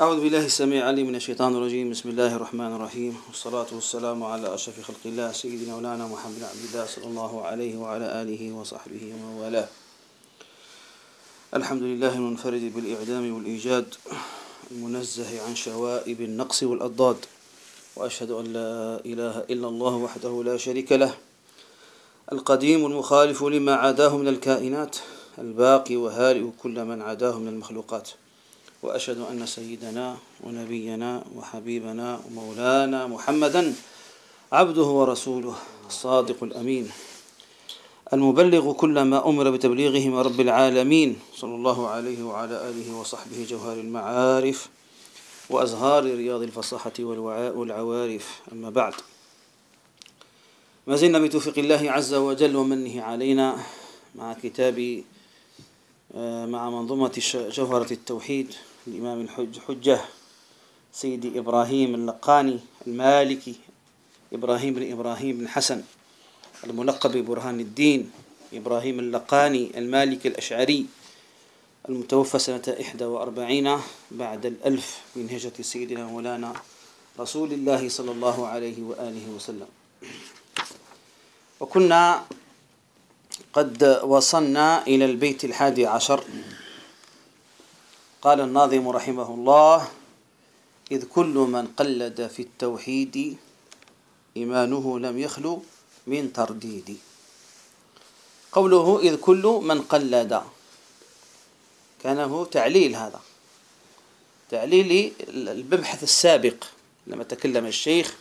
أعوذ بالله السميع العليم من الشيطان الرجيم. بسم الله الرحمن الرحيم. والصلاة والسلام على أشرف خلق الله سيدنا مولانا محمد عبد الله صلى الله عليه وعلى آله وصحبه ومن والاه. الحمد لله المنفرد بالإعدام والإيجاد المنزه عن شوائب النقص والأضداد وأشهد أن لا إله إلا الله وحده لا شريك له القديم المخالف لما عداه من الكائنات الباقي وهارئ كل من عداه من المخلوقات. وأشهد أن سيدنا ونبينا وحبيبنا ومولانا محمدا عبده ورسوله الصادق الأمين. المبلغ كل ما أمر بتبليغه من رب العالمين صلى الله عليه وعلى آله وصحبه جوهر المعارف وأزهار رياض الفصاحة والعوارف أما بعد ما زلنا بتوفيق الله عز وجل ومنه علينا مع كتاب آه، مع منظومة جوهرة التوحيد. الإمام الحجة سيدي إبراهيم اللقاني المالكي إبراهيم بن إبراهيم بن حسن الملقب ببرهان الدين إبراهيم اللقاني المالكي الأشعري المتوفى سنة إحدى وأربعين بعد الألف من هجرة سيدنا مولانا رسول الله صلى الله عليه وآله وسلم. وكنا قد وصلنا إلى البيت الحادي عشر. قال الناظم رحمه الله إذ كل من قلد في التوحيد إيمانه لم يخلو من ترديد. قوله إذ كل من قلد كان هو تعليل هذا تعليل المبحث السابق لما تكلم الشيخ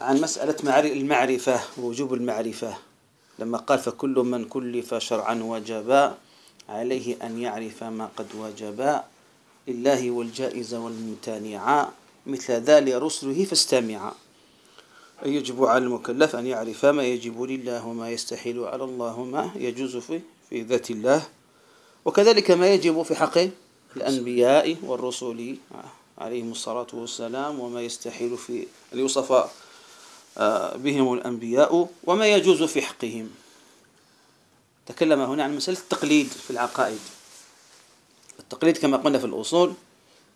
عن مسألة المعرفة ووجوب المعرفة. لما قال فكل من كلف شرعا وجبا عليه أن يعرف ما قد وجبا لله والجائز والممتنع. مثل ذلك رسله فاستمع. يجب على المكلف أن يعرف ما يجب لله وما يستحيل على الله وما يجوز في, في ذات الله. وكذلك ما يجب في حق الأنبياء والرسل عليهم الصلاة والسلام وما يستحيل في أن يوصف آه، بهم الأنبياء وما يجوز في حقهم. تكلم هنا عن مسألة التقليد في العقائد. التقليد كما قلنا في الأصول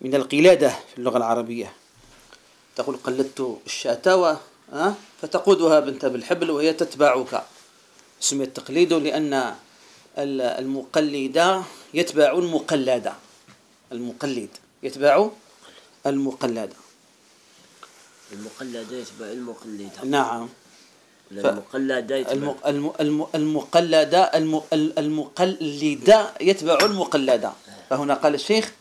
من القلادة في اللغة العربية. تقول قلدت الشاة فتقودها بنت بالحبل وهي تتبعك. سمي التقليد لأن المقلد يتبع المقلد. المقلد يتبع المقلد. المقلد يتبع المقلد. نعم. المقلدة المقلدة المقلدة يتبع المقلدة. فهنا قال الشيخ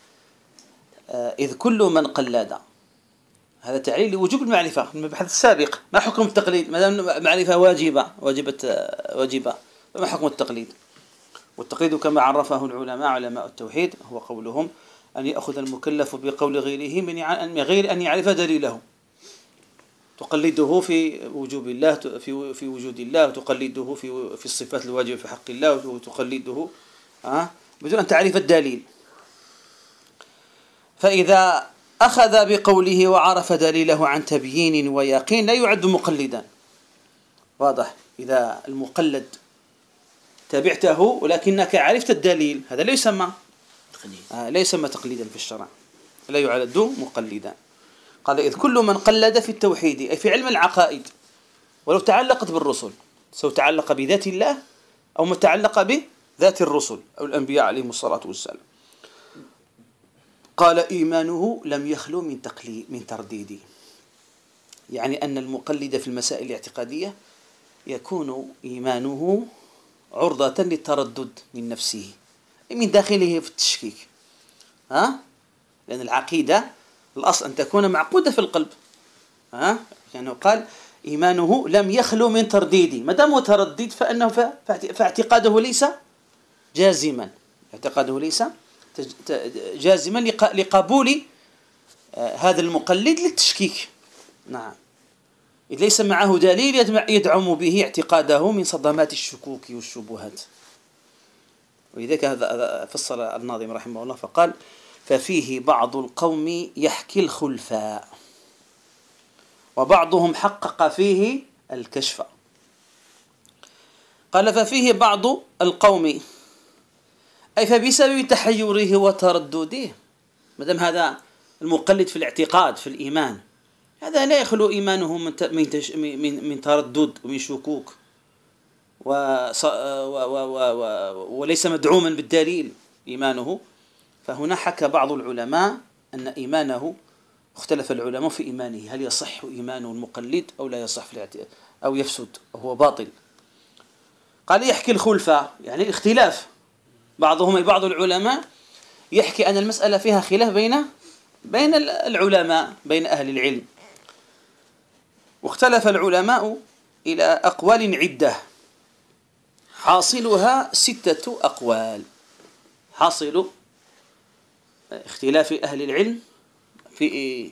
آه، إذ كل من قلد. هذا تعليل لوجوب المعرفة المبحث السابق. ما حكم التقليد؟ ما دام معرفة واجبة واجبة آه، واجبة فما حكم التقليد؟ والتقليد كما عرفه العلماء علماء التوحيد هو قولهم أن يأخذ المكلف بقول غيره من غير أن يعرف دليله. تقلده في وجوب الله في في وجود الله وتقلده في في الصفات الواجبة في حق الله وتقلده آه بدون أن تعرف الدليل. فإذا أخذ بقوله وعرف دليله عن تبيين ويقين لا يعد مقلدا. واضح؟ إذا المقلد تبعته ولكنك عرفت الدليل هذا لا يسمى آه لا يسمى تقليدا في الشرع. لا يعد مقلدا. قال إذ كل من قلد في التوحيد أي في علم العقائد ولو تعلقت بالرسل سواء تعلق بذات الله أو متعلق بذات الرسل أو الأنبياء عليهم الصلاة والسلام. قال إيمانه لم يخلو من تقليد من ترديد. يعني أن المقلد في المسائل الاعتقادية يكون إيمانه عرضة للتردد من نفسه من داخله في التشكيك. ها؟ لأن العقيدة الأصل أن تكون معقودة في القلب. ها؟ يعني قال إيمانه لم يخلو من ترديد ما دام هو ترديد فأنه فاعتقاده ليس جازما. اعتقاده ليس جازما لقبول آه، هذا المقلد للتشكيك. نعم. إذ ليس معه دليل يدعم به اعتقاده من صدمات الشكوك والشبهات. ولذلك هذا فصل الناظم رحمه الله فقال ففيه بعض القوم يحكي الخلفاء. وبعضهم حقق فيه الكشف. قال ففيه بعض القوم. أي فبسبب تحيره وتردده. ما دام هذا المقلد في الاعتقاد في الإيمان. هذا لا يخلو إيمانه من من من تردد ومن شكوك. و وليس مدعوما بالدليل إيمانه. فهنا حكى بعض العلماء أن إيمانه اختلف العلماء في إيمانه هل يصح إيمان المقلد أو لا يصح في أو يفسد وهو باطل. قال يحكي الخلفاء يعني الاختلاف بعضهم بعض العلماء يحكي أن المسألة فيها خلاف بين بين العلماء بين أهل العلم. واختلف العلماء إلى أقوال عدة. حاصلها ستة أقوال. حاصل اختلاف أهل العلم في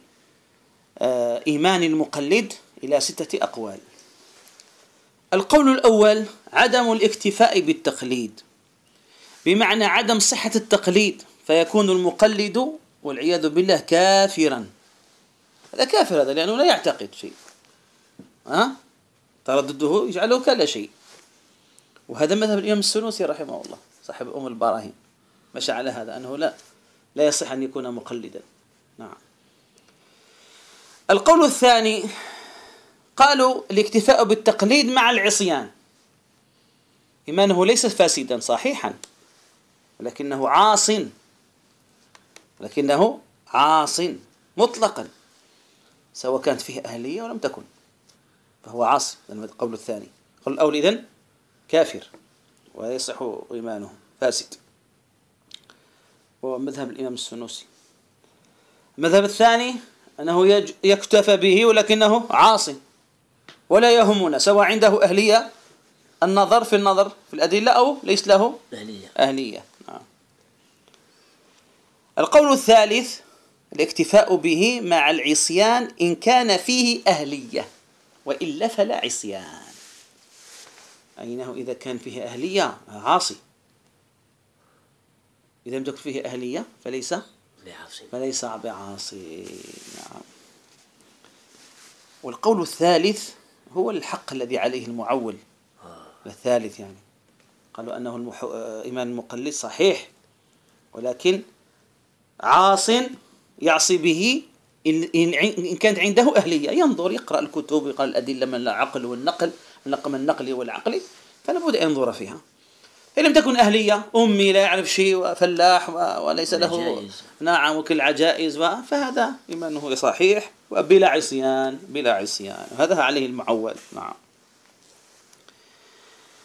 آه، إيمان المقلد إلى ستة أقوال. القول الأول عدم الاكتفاء بالتقليد. بمعنى عدم صحة التقليد فيكون المقلد والعياذ بالله كافرا. هذا كافر هذا لأنه لا يعتقد شيء. ها؟ تردده يجعله كلا شيء. وهذا مذهب الإمام السنوسي رحمه الله صاحب أم البراهين. مشى على هذا؟ أنه لا. لا يصح أن يكون مقلدا. نعم. القول الثاني قالوا الاكتفاء بالتقليد مع العصيان. إيمانه ليس فاسدا صحيحا. ولكنه عاص. لكنه عاص مطلقا. سواء كانت فيه أهلية ولم تكن فهو عاص. القول الثاني. القول الأول إذن كافر ويصح إيمانه فاسد. وهو مذهب الإمام السنوسي. المذهب الثاني أنه يكتفى به ولكنه عاصي ولا يهمنا سواء عنده أهلية النظر في النظر في الأدلة أو ليس له أهلية, أهلية. نعم. القول الثالث الاكتفاء به مع العصيان إن كان فيه أهلية وإلا فلا عصيان. أينه إذا كان فيه أهلية؟ عاصي. إذا لم تكن فيه أهلية فليس بعاصي. فليس بعاصي. نعم. والقول الثالث هو الحق الذي عليه المعول. آه. الثالث يعني. قالوا أنه المح... إيمان المقلد صحيح ولكن عاص يعصي به إن كانت عنده أهلية. ينظر يقرأ الكتب يقرأ الأدلة من العقل والنقل من النقل والعقل فلا بد أن ينظر فيها. إن لم تكن أهلية أمي لا يعرف شيء وفلاح وليس له نعم وكل عجائز فهذا إيمانه صحيح وبلا عصيان بلا عصيان. هذا عليه المعول. نعم.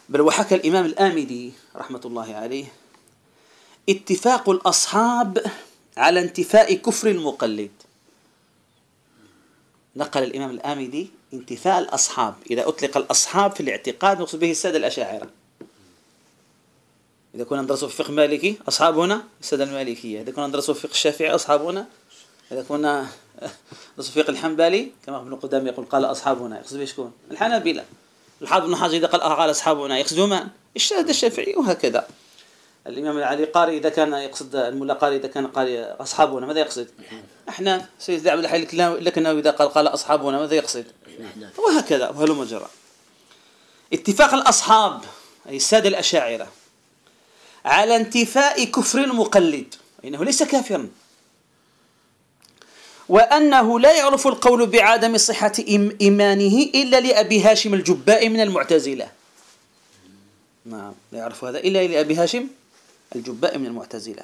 بل وحكى الإمام الآمدي رحمة الله عليه اتفاق الأصحاب على انتفاء كفر المقلد. نقل الإمام الآمدي انتفاء الأصحاب. إذا أطلق الأصحاب في الاعتقاد نقصد به السادة الأشاعرة. إذا كنا ندرس في فقه مالكي أصحابنا السادة المالكية. إذا كنا ندرس في فقه الشافعي أصحابنا. إذا كنا ندرس في فقه الحنبلي كما ابن قدام يقول قال أصحابنا. يقصد به شكون الحنابلة. الحافظ ابن حجر إذا قال قال أصحابنا. يقصد من؟ الشاهد الشافعي وهكذا. الإمام العلي قاري إذا كان يقصد الملا قاري إذا كان قال أصحابنا ماذا يقصد؟ إحنا سيد عبد الحي لكن إذا قال قال أصحابنا ماذا يقصد؟ وهكذا وهلم جرى اتفاق الأصحاب أي السادة الأشاعرة. على انتفاء كفر المقلد. إنه ليس كافرا. وأنه لا يعرف القول بعدم صحة إيمانه إلا لأبي هاشم الجباء من المعتزلة. نعم لا يعرف هذا إلا لأبي هاشم الجباء من المعتزلة.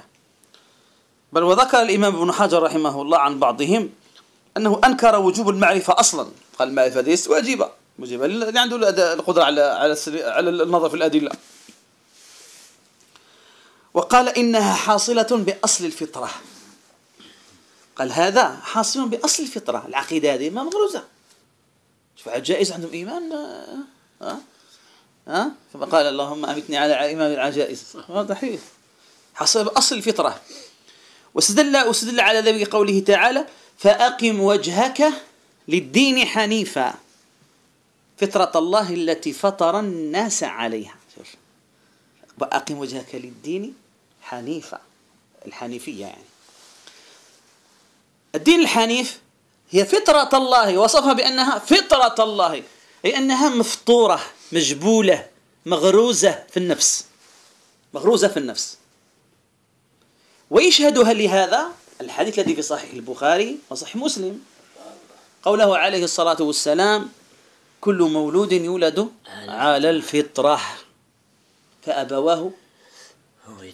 بل وذكر الإمام ابن حجر رحمه الله عن بعضهم أنه أنكر وجوب المعرفة أصلا. قال المعرفة ليست واجبة واجبة. اللي عنده القدرة على على النظر في الأدلة. وقال إنها حاصلة بأصل الفطرة. قال هذا حاصل بأصل الفطرة. العقيدة هذه ما مغروزة. شوف العجائز عندهم إيمان ها ها كما قال اللهم أمتني على إيمان العجائز. واضح. حاصل بأصل الفطرة. واستدل واستدل على ذلك قوله تعالى فأقم وجهك للدين حنيفا. فطرة الله التي فطر الناس عليها. وأقم وجهك للدين حنيفة الحنيفية يعني. الدين الحنيف هي فطرة الله وصفها بأنها فطرة الله أي أنها مفطورة مجبولة مغروزة في النفس مغروزة في النفس. ويشهدها لهذا الحديث الذي في صحيح البخاري وصحيح مسلم. قوله عليه الصلاة والسلام كل مولود يولد على الفطرة. فأبواه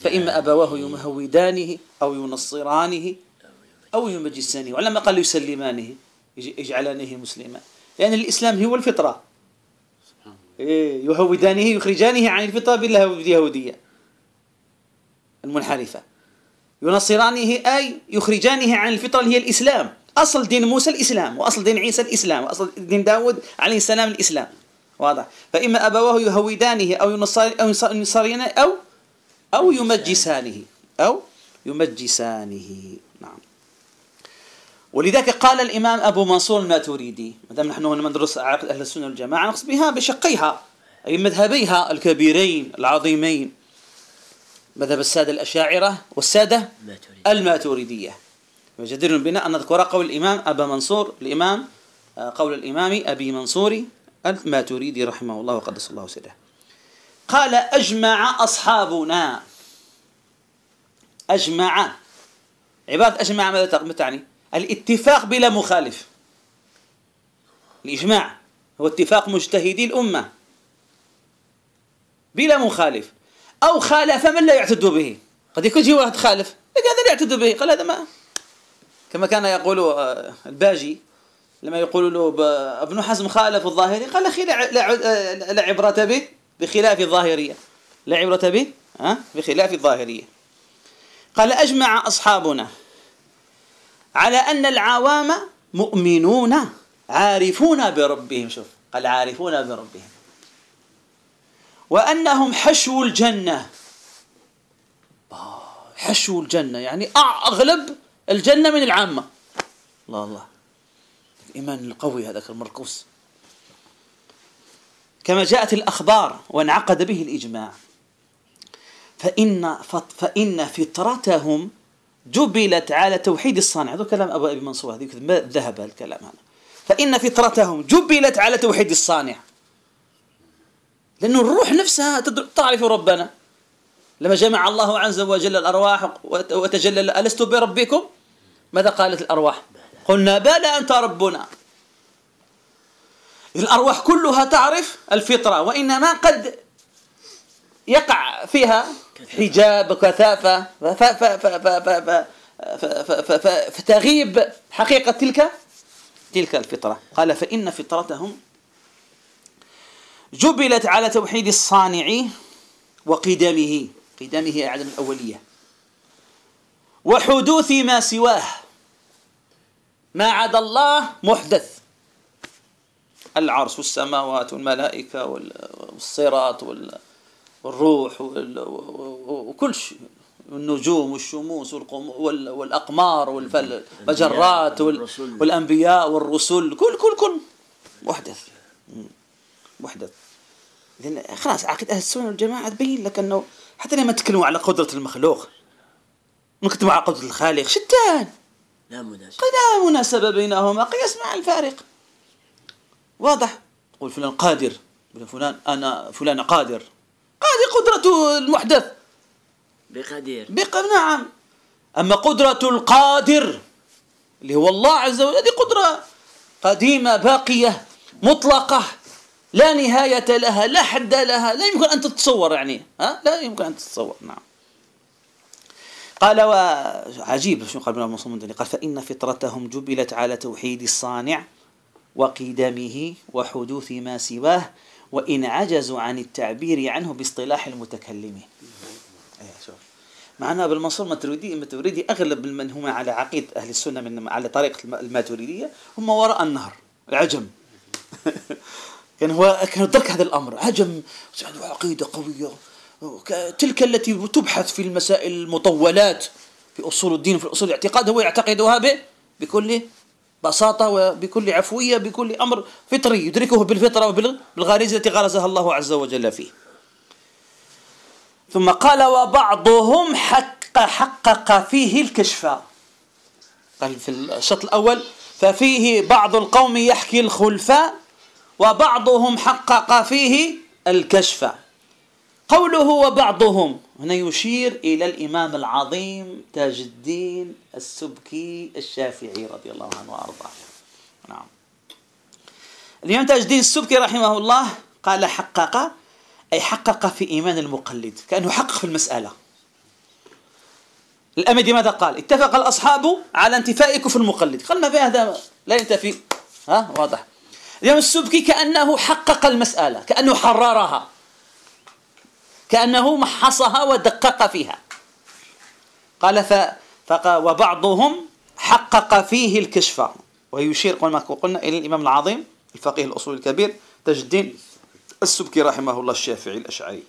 فإما أبواه يمهودانه أو ينصرانه أو يمجسانه. ولما قال يسلمانه يجعلانه مسلما. لأن الإسلام هو الفطرة. إيه، يهودانه يخرجانه عن الفطرة باليهودية المنحرفة. ينصرانه أي يخرجانه عن الفطرة اللي هي الإسلام. أصل دين موسى الإسلام وأصل دين عيسى الإسلام وأصل دين داود عليه السلام الإسلام. واضح. فإما أبواه يهودانه أو ينصرانه أو أو يمجسانه أو يمجسانه. نعم. ولذلك قال الإمام أبو منصور الماتوريدي ما دام نحن هنا ندرس عقد أهل السنة والجماعة نقصد بها بشقيها أي مذهبيها الكبيرين العظيمين. مذهب السادة الأشاعرة والسادة الماتوريدية. وجدير بنا أن نذكر قول الإمام أبا منصور الإمام آه، قول الإمام أبي منصور الماتوريدي رحمه الله وقدس الله سره. قال أجمع أصحابنا. أجمع. عبارة أجمع ماذا تعني الاتفاق بلا مخالف. الإجماع هو اتفاق مجتهدي الأمة. بلا مخالف. أو خالف من لا يعتد به. قد يكون شيء واحد خالف لكن هذا لا يعتد به. قال هذا ما كما كان يقول آه، الباجي لما يقول له ابن حزم خالف الظاهري قال أخي لا عبرة به. بخلاف الظاهرية. لا عبرة به بخلاف الظاهرية. قال أجمع أصحابنا على أن العوام مؤمنون عارفون بربهم. شوف قال عارفون بربهم. وأنهم حشو الجنة. حشو الجنة يعني أغلب الجنة من العامة. الله الله. الإيمان القوي هذاك المركوس كما جاءت الأخبار وانعقد به الإجماع. فإن فإن فطرتهم جبلت على توحيد الصانع. هذا كلام أبو أبي منصور هذه ذهب الكلام هذا. فإن فطرتهم جبلت على توحيد الصانع. لأنه الروح نفسها تعرف ربنا. لما جمع الله عز وجل الأرواح وتجلل ألست بربكم؟ ماذا قالت الأرواح؟ قلنا بلى أنت ربنا. الأرواح كلها تعرف الفطرة وإنما قد يقع فيها حجاب وكثافة فتغيب حقيقة تلك تلك الفطرة قال فإن فطرتهم جبلت على توحيد الصانع وقدمه قدمه عدم الأولية وحدوث ما سواه ما عدا الله محدث العرش والسماوات والملائكة والصراط والروح وكل شيء. النجوم والشموس والأقمار والمجرات والأنبياء والرسل. كل كل كل محدث. محدث. لأن خلاص عقيدة أهل السنة والجماعة تبين لك أنه حتى لما تكلموا على قدرة المخلوق نكتبوا على قدرة الخالق شتان. لا مناسبة. لا مناسبة بينهما قياس مع الفارق. واضح. تقول فلان قادر. فلان أنا فلان قادر. هذه قدرة المحدث. بقدير بق نعم. أما قدرة القادر اللي هو الله عز وجل هذه قدرة قديمة باقية مطلقة لا نهاية لها لا حد لها لا يمكن أن تتصور يعني ها؟ لا يمكن أن تتصور نعم. قال وعجيب شو قال ابن قال فإن فطرتهم جبلت على توحيد الصانع وقدمه وحدوث ما سواه وإن عجزوا عن التعبير عنه باصطلاح المتكلمين إيه، شوف. معنا بالمنصور الماتريدي الماتريدي أغلب من هم على عقيدة أهل السنة من على طريقة الماتريدية هم وراء النهر العجم كان هو كان ترك هذا الأمر عجم. عنده عقيدة قوية. تلك التي تبحث في المسائل المطولات في أصول الدين في أصول الاعتقاد هو يعتقدها بكل بساطة وبكل عفوية بكل أمر فطري يدركه بالفطرة وبالغريزة التي غرزها الله عز وجل فيه. ثم قال وبعضهم حق حقق فيه الكشف. قال في الشط الأول ففيه بعض القوم يحكي الخلفاء وبعضهم حقق فيه الكشف. قوله وبعضهم. هنا يشير إلى الإمام العظيم تاج الدين السبكي الشافعي رضي الله عنه وأرضاه. نعم. الإمام تاج الدين السبكي رحمه الله قال حقق أي حقق في إيمان المقلد كأنه حقق في المسألة. الأمدي ماذا قال؟ اتفق الأصحاب على انتفاء كفر المقلد. قال ما في هذا لا ينتفي. ها؟ واضح. الإمام السبكي كأنه حقق المسألة كأنه حررها. كأنه محصها ودقق فيها. قال. فقال وبعضهم حقق فيه الكشف. ويشير كما قلنا إلى الإمام العظيم الفقيه الأصول الكبير تاج الدين السبكي رحمه الله الشافعي الأشعري.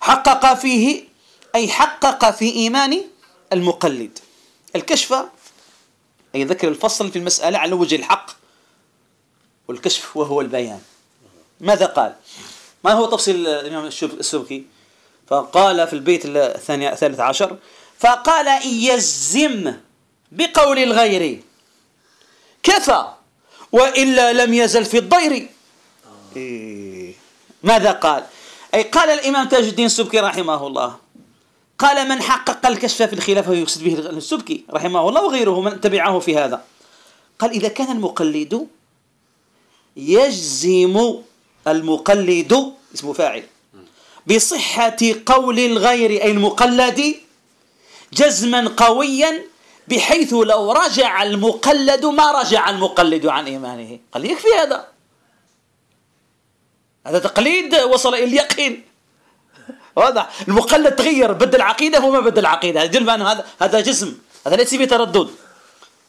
حقق فيه أي حقق في إيمان المقلد. الكشف أي ذكر الفصل في المسألة على وجه الحق والكشف وهو البيان. ماذا قال؟ ما هو تفصيل الإمام السبكي؟ فقال في البيت الثاني الثالث عشر فقال إن يزم بقول الغير. كفى وإلا لم يزل في الضير. إيه. ماذا قال؟ أي قال الإمام تاج الدين السبكي رحمه الله قال من حقق الكشف في الخلافة يقصد به السبكي رحمه الله وغيره من تبعه في هذا. قال إذا كان المقلد يجزم المقلد اسمه فاعل. بصحة قول الغير أي المقلد جزما قويا بحيث لو رجع المقلد ما رجع المقلد عن إيمانه. قال يكفي هذا. هذا تقليد وصل إلى اليقين. واضح. المقلد تغير بدل عقيدة وما بدل عقيدة هذا هذا جسم هذا ليس فيه تردد.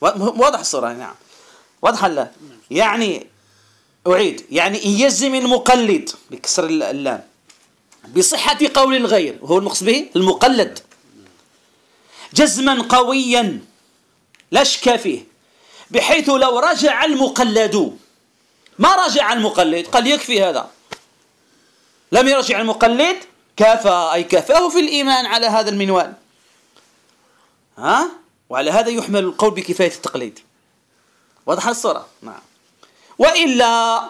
واضح الصورة نعم. واضح لا؟ يعني أعيد. يعني إن يزم المقلد بكسر اللام. بصحة قول الغير وهو المقصد به؟ المقلد. جزما قويا لا شك فيه. بحيث لو رجع المقلد ما رجع المقلد؟ قال يكفي هذا. لم يرجع المقلد كفى أي كفاه في الإيمان على هذا المنوال. ها؟ وعلى هذا يحمل القول بكفاية التقليد. واضح الصورة؟ نعم. وإلا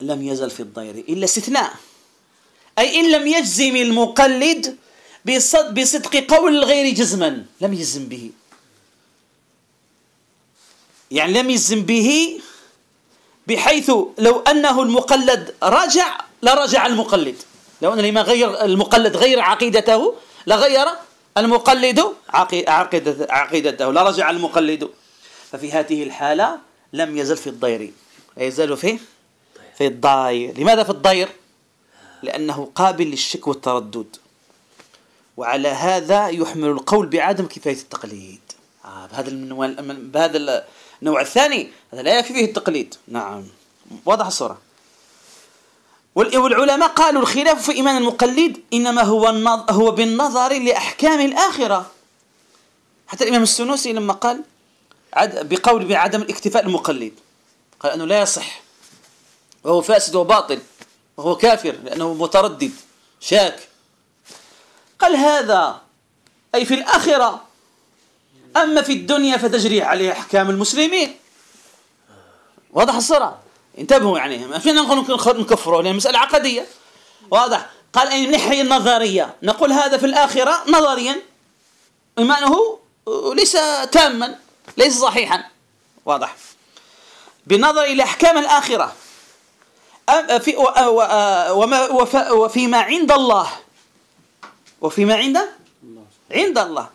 لم يزل في الضير إلا استثناء. أي إن لم يجزم المقلد بصدق قول الغير جزما لم يجزم به. يعني لم يجزم به بحيث لو أنه المقلد رجع لرجع المقلد. لو أن الإمام غير المقلد غير عقيدته لغير المقلد عقيدته, لرجع المقلد. ففي هذه الحالة لم يزل في الضير. يزال في في الضير لماذا في الضير؟ لأنه قابل للشك والتردد. وعلى هذا يحمل القول بعدم كفاية التقليد. آه بهذا المنوال بهذا النوع الثاني هذا لا يكفي فيه التقليد. نعم. واضح الصورة. والعلماء قالوا الخلاف في إيمان المقلد إنما هو هو بالنظر لأحكام الآخرة. حتى الإمام السنوسي لما قال بقول بعدم الاكتفاء المقلد قال أنه لا يصح. وهو فاسد وباطل. وهو كافر لأنه متردد. شاك. قال هذا. أي في الآخرة. أما في الدنيا فتجري عليه أحكام المسلمين. واضح الصراحة انتبهوا يعني. ما فينا نقول نكفره لأن مسألة عقدية. واضح. قال أي من الناحية النظرية. نقول هذا في الآخرة نظريا. إيمانه ليس تاما. ليس صحيحا. واضح. بالنظر إلى أحكام الآخرة في وما وفيما عند الله. وفيما عند؟ عند الله.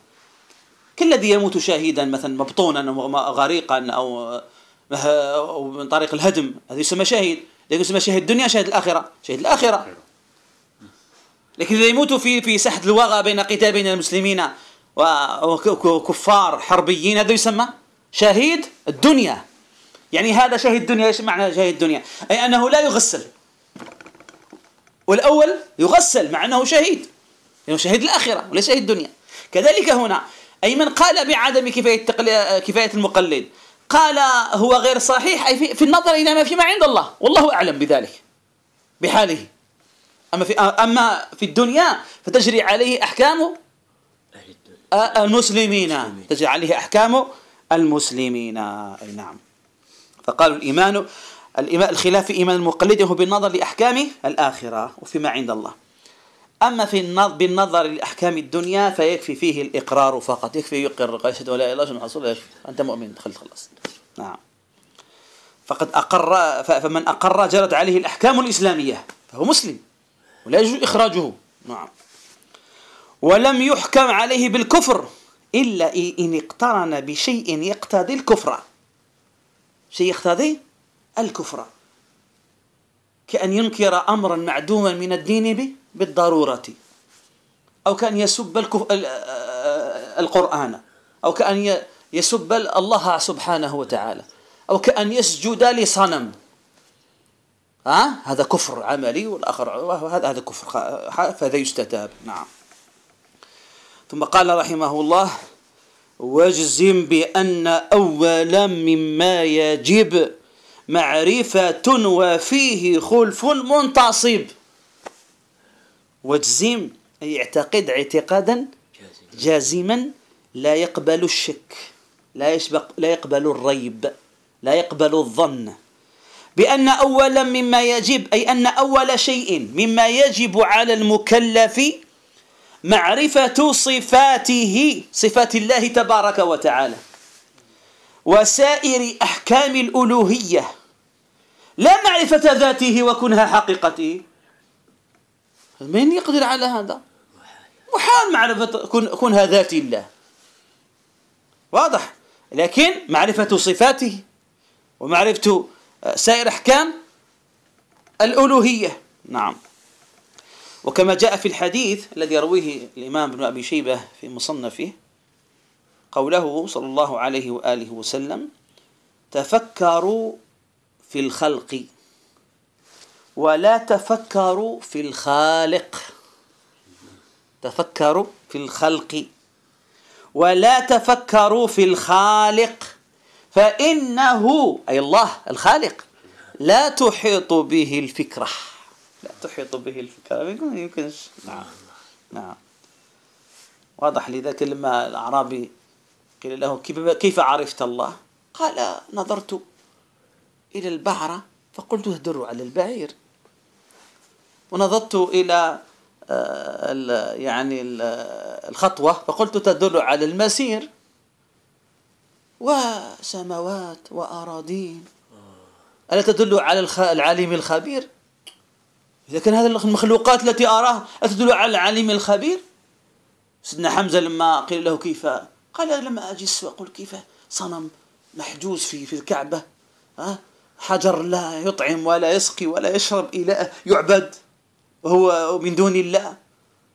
كالذي يموت شهيدا مثلا مبطونا أو غريقا أو من طريق الهدم. هذا يسمى شهيد لكن يسمى شهيد الدنيا شهيد الآخرة. شهيد الآخرة. لكن إذا يموت في في ساحة الوغى بين قتال بين المسلمين وكفار حربيين هذا يسمى شهيد الدنيا. يعني هذا شهيد الدنيا إيش معنى شهيد الدنيا؟ أي أنه لا يغسل. والأول يغسل مع أنه شهيد. انه شهيد الآخرة وليس شهيد الدنيا. كذلك هنا أي من قال بعدم كفاية كفاية المقلد. قال هو غير صحيح أي في النظر إلى ما فيما عند الله. والله أعلم بذلك. بحاله. أما في أما في الدنيا فتجري عليه احكام المسلمين. تجري عليه احكام المسلمين. أي نعم. فقالوا الإيمان الخلاف في إيمان المقلد هو بالنظر لأحكام الآخرة وفيما عند الله. أما في النظر بالنظر لأحكام الدنيا فيكفي فيه الإقرار فقط. يكفي يقر أشهد ولا إله إلا الله أنت مؤمن دخل خلاص. نعم. فقد أقر فمن أقر جرت عليه الأحكام الإسلامية فهو مسلم ولا يجوز إخراجه. نعم. ولم يحكم عليه بالكفر إلا إن اقترن بشيء يقتضي الكفر. شيء يقتضي الكفر. كأن ينكر أمرا معدوما من الدين بالضرورة. أو كأن يسب القرآن. أو كأن يسب الله سبحانه وتعالى. أو كأن يسجد لصنم. ها؟ هذا كفر عملي والآخر هذا كفر فهذا يستتاب. نعم. ثم قال رحمه الله واجزم بأن أولا مما يجب معرفة وفيه خلف منتصب. واجزم أي اعتقد اعتقادا جازما لا يقبل الشك لا يسبق لا يقبل الريب لا يقبل الظن. بأن أولا مما يجب أي أن أول شيء مما يجب على المكلف معرفة صفاته صفات الله تبارك وتعالى. وسائر أحكام الألوهية. لا معرفة ذاته وكنها حقيقته. من يقدر على هذا؟ محال معرفة كنها ذات الله. واضح. لكن معرفة صفاته ومعرفة سائر أحكام الألوهية. نعم. وكما جاء في الحديث الذي يرويه الإمام ابن أبي شيبة في مصنفه قوله صلى الله عليه وآله وسلم تفكروا في الخلق ولا تفكروا في الخالق. تفكروا في الخلق ولا تفكروا في الخالق فإنه أي الله الخالق لا تحيط به الفكرة. لا تحيط به الفكرة يمكن يمكنش نعم. نعم. واضح لذلك لما الأعرابي قيل له كيف عرفت الله؟ قال نظرت إلى البعرة فقلت اهدروا على البعير. ونظرت إلى آه، يعني الخطوة فقلت تدل على المسير. وسماوات وأراضين. ألا تدل على العليم الخبير؟ إذا كان هذه المخلوقات التي أراها أتدل على العليم الخبير؟ سيدنا حمزة لما قيل له كيف؟ قال لما أجلس وأقول كيف صنم محجوز في في الكعبة. حجر لا يطعم ولا يسقي ولا يشرب إله يعبد. وهو من دون الله.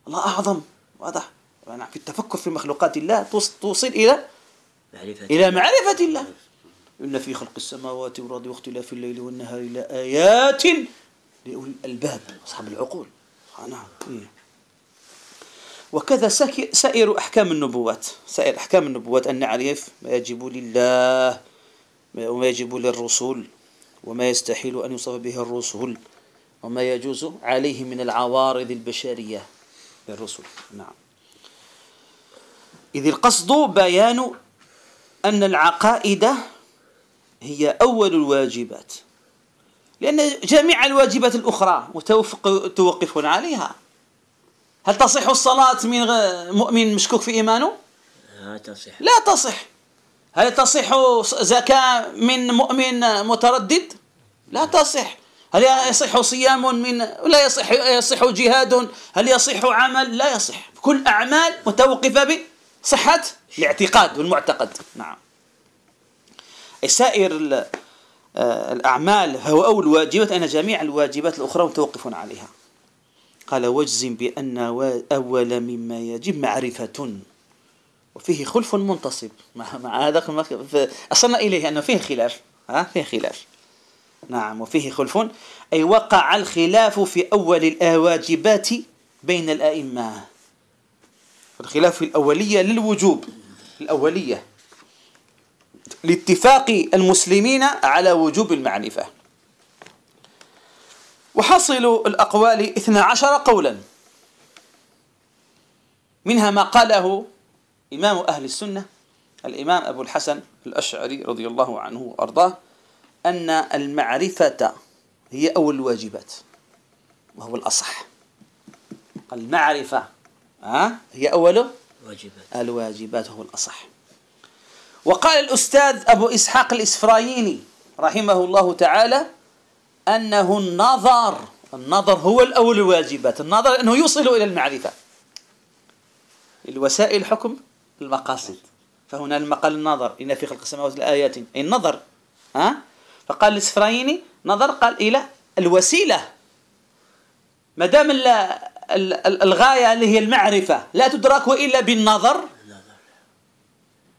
الله أعظم. واضح. في التفكر في مخلوقات الله توصل إلى معرفة إلى معرفة الله. إن في خلق السماوات والأرض واختلاف الليل والنهار لآيات لأولي الألباب أصحاب العقول. نعم. إيه. وكذا سائر أحكام النبوات. سائر أحكام النبوات أن نعرف ما يجب لله وما يجب للرسول وما يستحيل أن يوصف به الرسل وما يجوز عليه من العوارض البشرية للرسل نعم. إذ القصد بيان أن العقائد هي أول الواجبات. لأن جميع الواجبات الأخرى متوقف عليها. هل تصح الصلاة من مؤمن مشكوك في إيمانه؟ لا تصح. لا تصح. هل تصح زكاة من مؤمن متردد؟ لا تصح. هل يصح صيام من لا يصح يصح جهاد؟ هل يصح عمل؟ لا يصح. كل أعمال متوقفة بصحة الاعتقاد والمعتقد. نعم. سائر الأعمال أو الواجبات أن جميع الواجبات الأخرى متوقف عليها. قال واجزم بأن أول مما يجب معرفة. وفيه خلف منتصب. مع, مع هذا أصلنا إليه أنه فيه خلاف. ها؟ فيه خلاف. نعم وفيه خلف. أي وقع الخلاف في أول الواجبات بين الأئمة. الخلاف في الأولية للوجوب الأولية. لاتفاق المسلمين على وجوب المعرفة وحصل الأقوال اثنا عشر قولا. منها ما قاله إمام أهل السنة الإمام أبو الحسن الأشعري رضي الله عنه وأرضاه أن المعرفة هي أول الواجبات وهو الأصح. المعرفة ها هي أول واجبات. الواجبات هو الأصح. وقال الأستاذ أبو إسحاق الإسفرايني رحمه الله تعالى أنه النظر النظر هو الأول الواجبات النظر أنه يوصل إلى المعرفة. الوسائل حكم المقاصد. فهنا المقال النظر إن في خلق السماوات لآيات أي النظر ها؟ فقال الإسفرايني نظر قال إلى الوسيلة. ما دام الغاية اللي هي المعرفة لا تدرك إلا بالنظر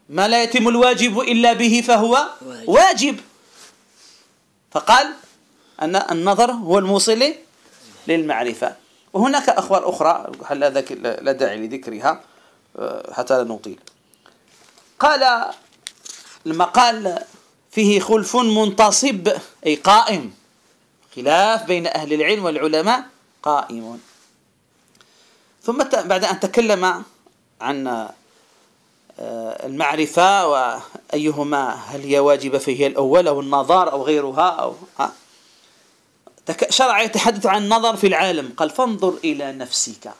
ما لا يتم الواجب إلا به فهو واجب. فقال أن النظر هو الموصل للمعرفة. وهناك أخبار أخرى لا داعي لذكرها؟ آه، حتى لا نطيل. قال المقال فيه خلف منتصب أي قائم. خلاف بين أهل العلم والعلماء قائم. ثم بعد أن تكلم عن المعرفة وأيهما هل هي واجبة فهي الأول أو النظر أو غيرها أو ها. شرع يتحدث عن النظر في العالم. قال فانظر إلى نفسك.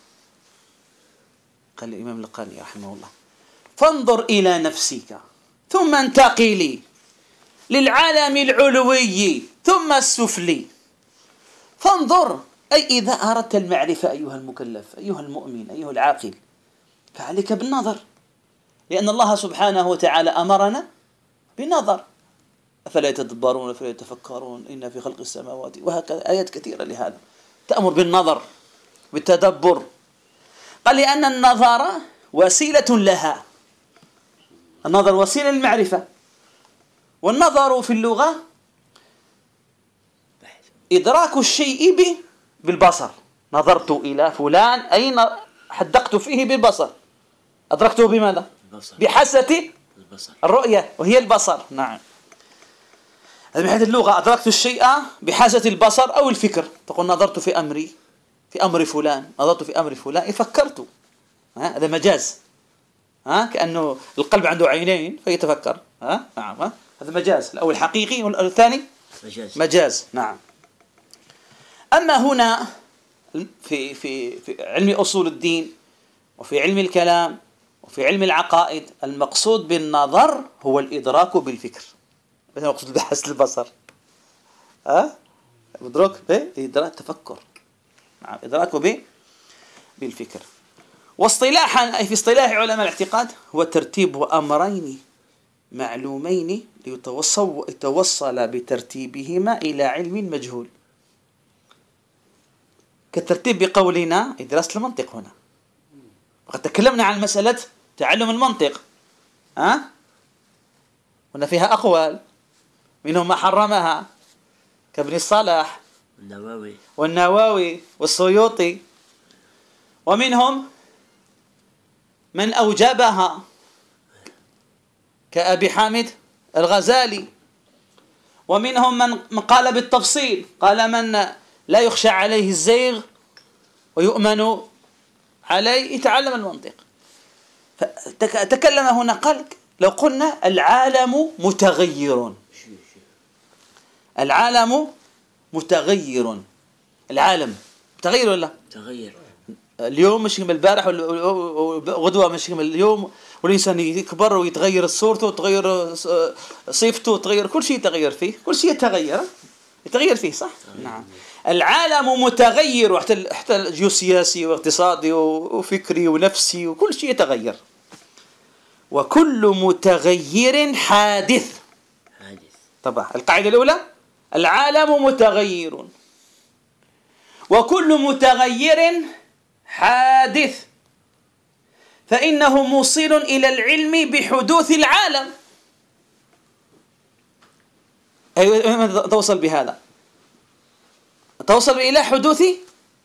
قال الإمام القاني رحمه الله. فانظر إلى نفسك. ثم انتقلي للعالم العلوي. ثم السفلي. فانظر. أي إذا أردت المعرفة أيها المكلف أيها المؤمن أيها العاقل. فعليك بالنظر. لأن الله سبحانه وتعالى أمرنا بالنظر أفلا يتدبرون أفلا يتفكرون؟ إن في خلق السماوات وهكذا. آيات كثيرة لهذا. تأمر بالنظر بالتدبر. قال لأن النظر وسيلة لها. النظر وسيلة للمعرفة. والنظر في اللغة إدراك الشيء بالبصر. نظرت إلى فلان أين حدقت فيه بالبصر. أدركته بماذا؟ البصر. البصر. الرؤية وهي البصر. نعم. هذا من حيث اللغة. أدركت الشيء بحاسة البصر أو الفكر. تقول نظرت في أمري في أمر فلان. نظرت في أمر فلان. فكرت. هذا مجاز. ها كأنه القلب عنده عينين فيتفكر. ها نعم ها؟ هذا مجاز. الأول حقيقي والثاني مجاز. مجاز. نعم. أما هنا في في في علم أصول الدين وفي علم الكلام وفي علم العقائد المقصود بالنظر هو الإدراك بالفكر. مثل المقصود بحس البصر. ها؟ مدرك به إدراك تفكر. نعم إدراكه به بالفكر. واصطلاحا أي في اصطلاح علماء الاعتقاد هو ترتيب أمرين معلومين ليتوصل بترتيبهما إلى علم مجهول. كالترتيب بقولنا دراسة المنطق هنا. وقد تكلمنا عن مسألة تعلم المنطق. ها؟ هنا فيها أقوال. منهم ما حرمها. كابن الصلاح. والنووي. والنووي. والسيوطي. ومنهم من أوجبها. كأبي حامد الغزالي. ومنهم من قال بالتفصيل. قال من لا يخشى عليه الزيغ ويؤمن عليه. يتعلم المنطق. تكلم هنا قال لو قلنا العالم متغير. العالم متغير. العالم متغير ولا؟ متغير اليوم مش كما البارح وغدوة مش كما اليوم والإنسان يكبر ويتغير صورته وتغير صفته وتغير كل شيء يتغير فيه. كل شيء يتغير يتغير فيه صح؟ نعم. العالم متغير حتى حتى جيوسياسي واقتصادي وفكري ونفسي وكل شيء يتغير. وكل متغير حادث. حادث. طبعا. القاعدة الأولى العالم متغير. وكل متغير حادث. فإنه موصل إلى العلم بحدوث العالم. أيوة توصل بهذا. توصل إلى حدوث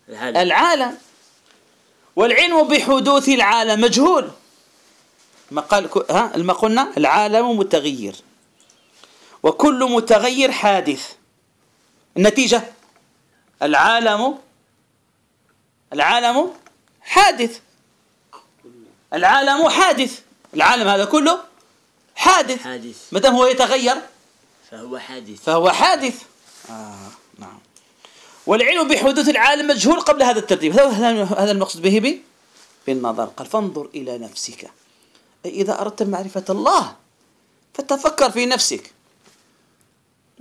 العالم, العالم. والعلم بحدوث العالم. مجهول. ما قال ها؟ ما قلنا العالم متغير. وكل متغير حادث. النتيجة؟ العالم العالم حادث. العالم حادث. العالم هذا كله حادث. حادث. ما دام هو يتغير؟ فهو حادث. فهو حادث. آه نعم. والعلم بحدوث العالم مجهول قبل هذا الترتيب. هذا المقصود به بالنظر. قال فانظر إلى نفسك. أي إذا أردت معرفة الله فتفكر في نفسك.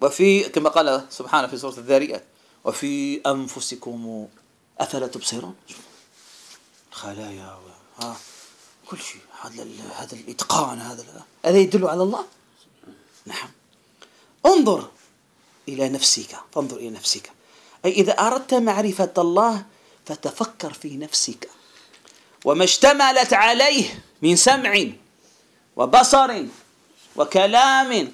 وفي كما قال سبحانه في سورة الذاريات وفي أنفسكم أفلا تبصرون. الخلايا و- ها كل شيء. هذا ال- هذا الإتقان هذا ال- هذا يدل على الله؟ نعم. انظر إلى نفسك. فانظر إلى نفسك. أي إذا أردت معرفة الله فتفكر في نفسك. وما اشتملت عليه من سمع وبصر وكلام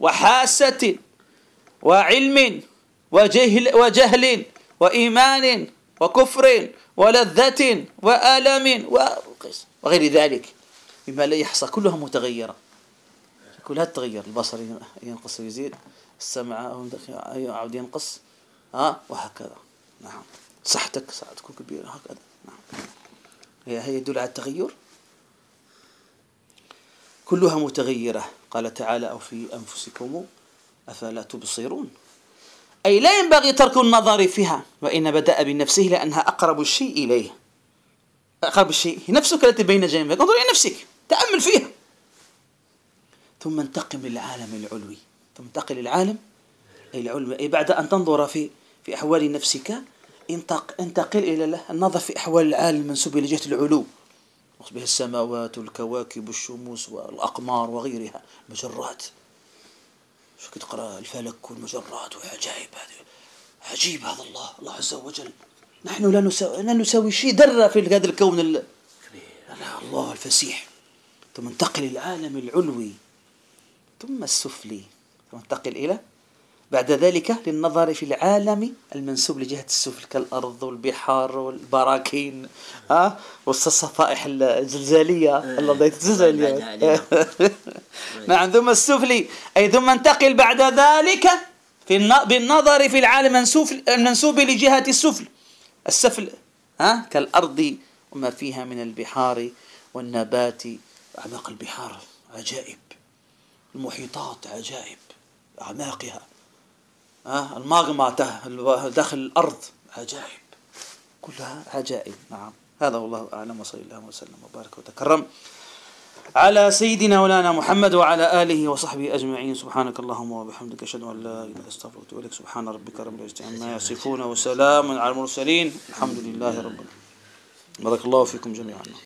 وحاسة وعلم وجهل وجهل وإيمان وكفر ولذة وألم وغير ذلك. مما لا يحصى كلها متغيرة. كلها تتغير. البصر ينقص ويزيد السمع يعود ينقص ها؟ وهكذا. نعم. صحتك صحتك تكون كبيرة هكذا. نعم. هي هي يدل على التغير؟ كلها متغيرة. قال تعالى أو في أنفسكم أفلا تبصرون؟ أي لا ينبغي ترك النظر فيها وإن بدأ بنفسه لأنها أقرب الشيء إليه. أقرب الشيء. هي نفسك التي بين جانبك. انظر إلى نفسك. تأمل فيها. ثم انتقم للعالم العلوي. ثم انتقل للعالم العلوي. أي بعد أن تنظر في في أحوال نفسك انتق انتقل إلى النظر في أحوال العالم المنسوب إلى جهة العلو. به السماوات والكواكب والشموس والأقمار وغيرها. مجرات. شو تقرأ؟ الفلك والمجرات. وعجائب هذه. عجيب هذا الله. الله عز وجل. نحن لا نساوي, لا نساوي شيء ذرة في هذا الكون ال... الله الفسيح. ثم انتقل العالم العلوي. ثم السفلي. ثم انتقل إلى بعد ذلك للنظر في العالم المنسوب لجهة السفل كالأرض والبحار والبراكين ها والصفائح الزلزالية. الأرضية الزلزالية نعم ثم السفلي أي ثم انتقل بعد ذلك في الن- بالنظر في العالم المنسوب لجهة السفل. السفل ها كالأرض وما فيها من البحار والنبات. أعماق البحار عجائب المحيطات عجائب أعماقها. ها الماغما داخل الأرض. عجائب. كلها عجائب. نعم. هذا والله أعلم. وصلى الله وسلم وبارك وتكرم على سيدنا مولانا محمد وعلى آله وصحبه أجمعين. سبحانك اللهم وبحمدك. أشهد أن لا إله إلا أستغفرك وأتوب سبحان ربك رب العزة عما يصفون وسلام على المرسلين. الحمد لله رب العالمين. بارك الله فيكم جميعا.